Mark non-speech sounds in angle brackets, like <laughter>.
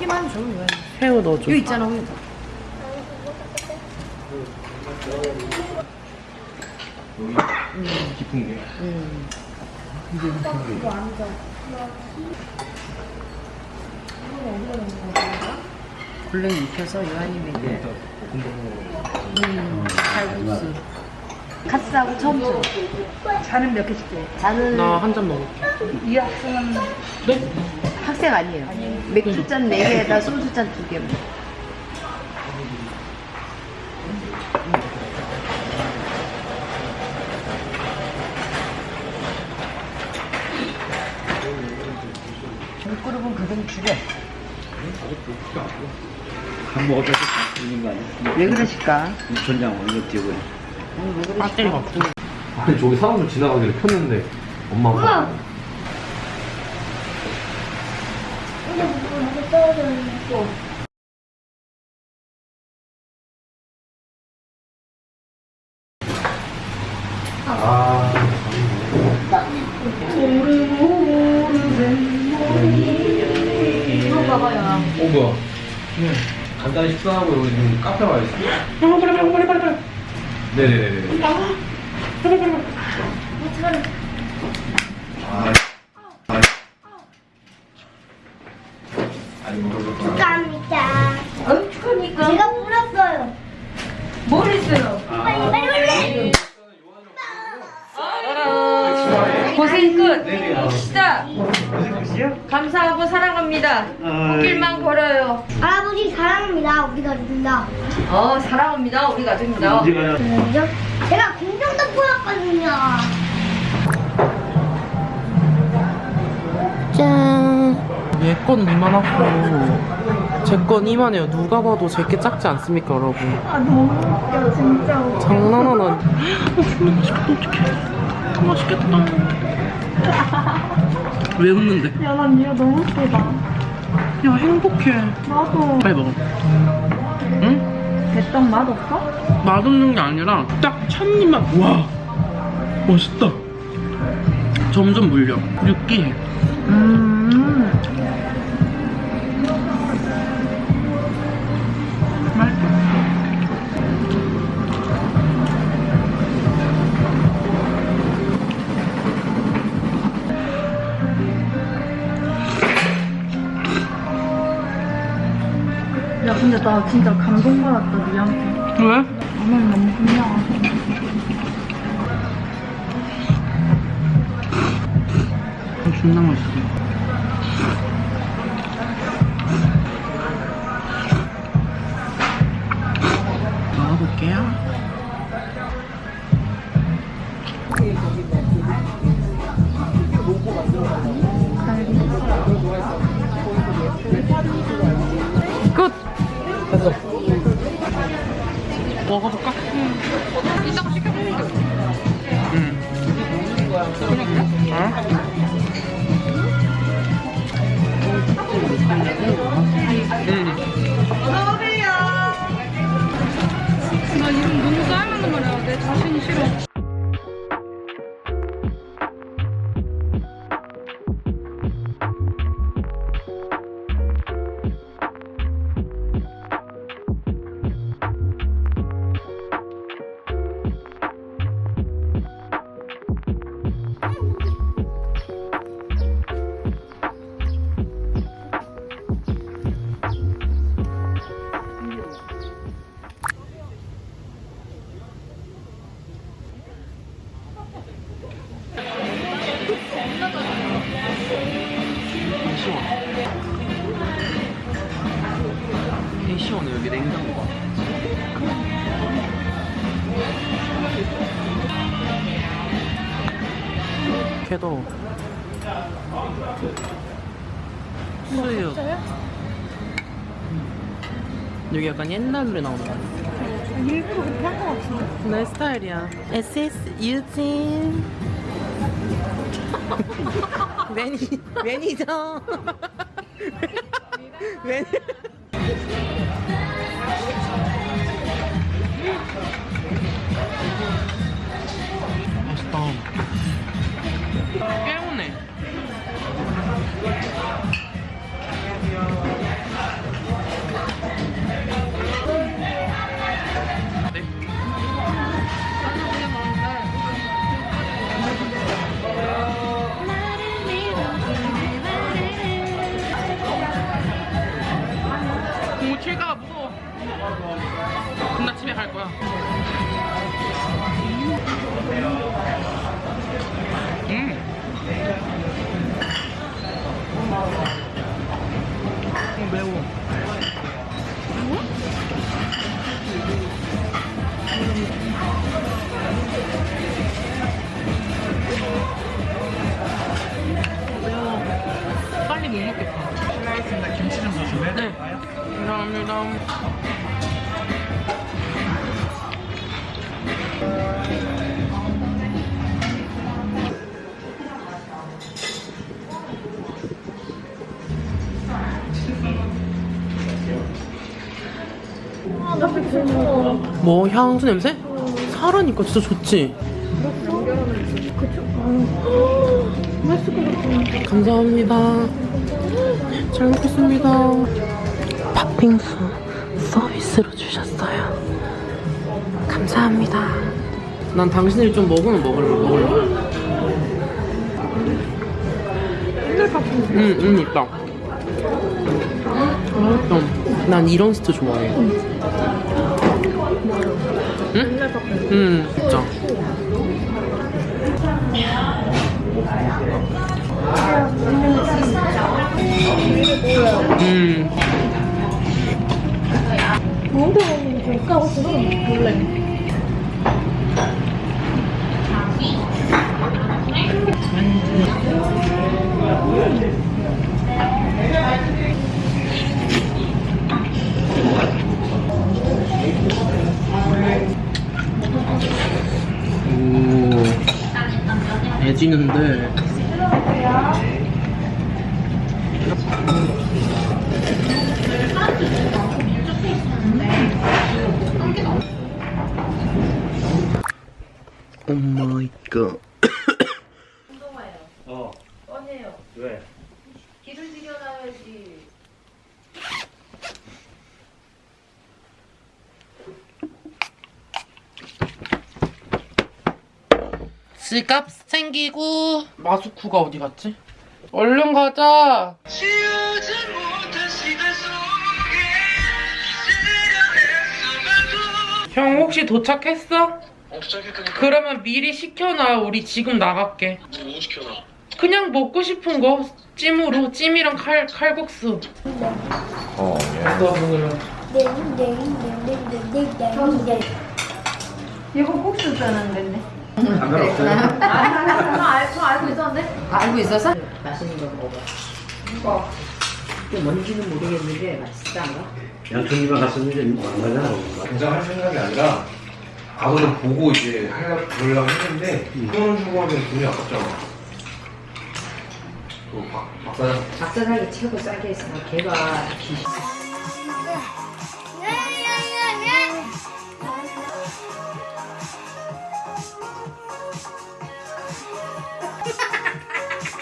고기만 줘. 왜? 새우 넣어줘. 여기 있잖아. 우유. 깊은 게. 음. 골뱅이 익혀서 요한님에게 음, 칼국수 카스하고 첨수 잔은 몇 개씩 줘? 저는 나한 잔 먹을게. 이 학생은 네? 학생 아니에요 맥주 잔 4개에다 소주 잔 2개 물그릇은 그건 줄여 한 먹어도 있는 거 아니야? 왜 그러실까? 전장 원래 뛰고. 배터리가 없어. 아니 저기 사람들 지나가길래 켰는데 엄마가 아. 어 식사하고 여기 지금 카페 와 있어 빨리 빨리 빨리 빨리 빨리 빨리. 네네네 축하합니다. 어, 축하니까. 제가 불었어요. 뭘 했어요? 빨리 빨리 빨리. 고생 끝. 시작. 감사하고 사랑합니다. 꽃길만 걸어요. 할아버지 사랑합니다. 우리 가족입니다. 어, 사랑합니다. 우리 가족입니다. 제가 공정덕후였거든요. 얘건 이만하고 제 건 이만해요. 누가 봐도 제게 작지 않습니까, 여러분? 아, 너무 웃겨, 진짜. 장난하나. 어, 너무 맛있겠다, 어떡해. 맛있겠다. 왜 웃는데? 야, 난 얘가 너무 웃기다. 야, 행복해. 나도. 빨리 먹어. 응? 대떡 맛없어? 맛없는 게 아니라 딱 첫입만 와 멋있다 점점 물려 느끼해 음. 야, 근데 나 진짜 감동받았다, 니한테. 왜? 어머니 너무. 어, 존나 맛있어 끝! 됐어 먹어볼까? 여기 냉장고가 걔도. 수육. 여기 약간 옛날 노래 나오는 거 같아 일부러 그렇게 한 거 같은데. 내 스타일이야. SS 유진. <laughs> 매니 매니저. <laughs> 매니 Thank you. 뭐 향수 냄새? 사라니까 진짜 좋지? 감사합니다. 잘 먹겠습니다. 팥빙수 서비스로 주셨어요. 감사합니다. 난 당신들이 좀 먹으면 먹을래. 먹을래. 응, 응, 있다. 음, 난 이런 스트 좋아해. 응? 응, 진짜. 음. 뭔데 언니 볼까? 혹시 몰래. 음. 있는데. 오 마이 갓 운동화요 어. 뻔해요. 왜? 집값 생기고. 마스쿠가 어디 갔지? 얼른 가자. 형 혹시 도착했어? 어, 도착했다니까. 그러면 미리 시켜놔. 우리 지금 나갈게. 뭐 시켜놔? 그냥 먹고 싶은 거. 찜으로. 찜이랑 칼, 칼국수. 어, 예. 너 먹으려고 이거 국수 짜는 데네 상관없어요. 아, 알, 저 알고 있었는데? 알고 있어서? 맛있는 거 먹어봐. 또 뭔지는 모르겠는데 맛있단가? 양촌이가 갔었는데 안 가잖아. 당장 할 생각이 아니라 아버지 보고 이제 하려고 그러려고 했는데 돈을 주고 하면 돈이 아깝잖아. 그 박, 박사장 박사장이 최고 싸게 했어. 걔가 기